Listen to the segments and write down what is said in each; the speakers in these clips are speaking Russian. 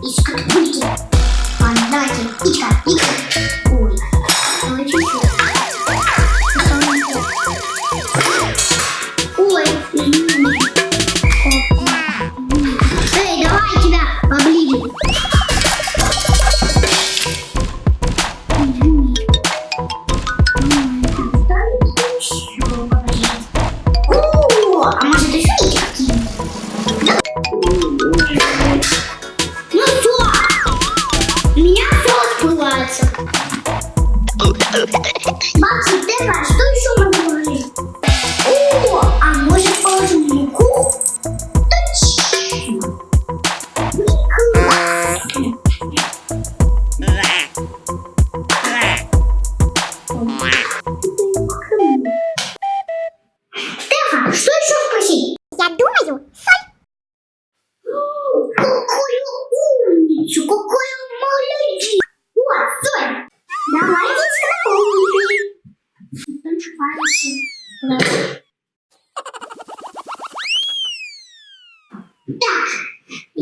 Ичка. Ой. Эй, давай тебя поближе. Все сбывается. Бабушка, Стефа, что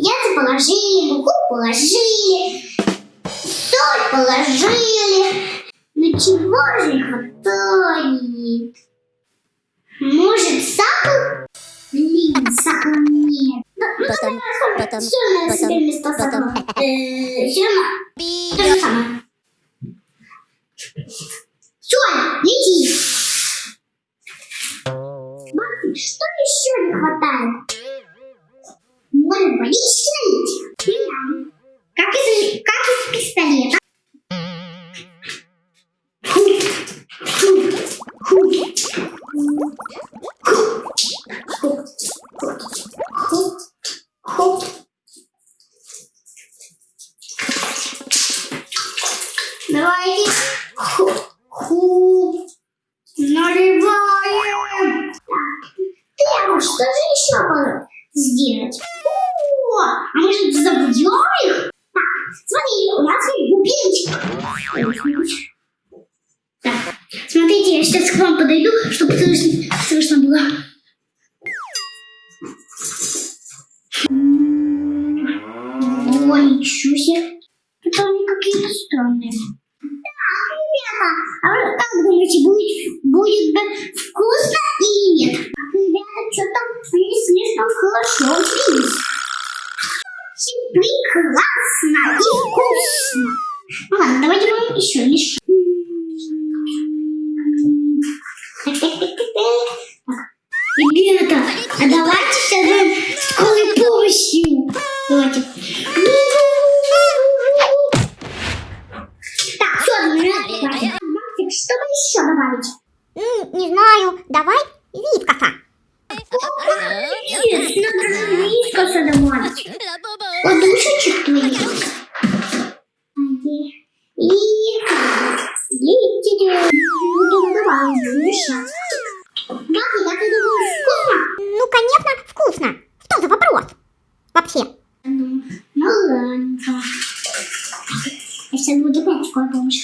яйца положили, муку положили, соль положили. Но чего же не хватает? Может, сахар? Блин, сахара нет. Ну, ну, Потом, потом, все на потом, себе место потом. сахара. Э, все равно. То же самое. Соня, лети. Максик, что еще не хватает? Может, водички налить? Как из, как из пистолета? Ху, ху, ху, ху, ху, Себе. Это они какие-то странные. Так, ребята, а вы как думаете, будет, будет бы вкусно или нет? Ребята, что-то они слишком хорошо учились. Очень прекрасно и вкусно. Ну ладно, давайте мы еще лишь. Ребята, а давайте сейчас скорой помощью. Давайте. Так, все, Максик, что бы еще добавить? м, знаю, давай вискоса. Нет, надо же вискоса добавить. Подушечек твоих. И... И... Добавим сейчас. Максик, ты думаешь, вкусно? Ну, конечно, вкусно. Что за вопрос? Вообще. Ну ладно. Я сейчас буду опять скорая помощь.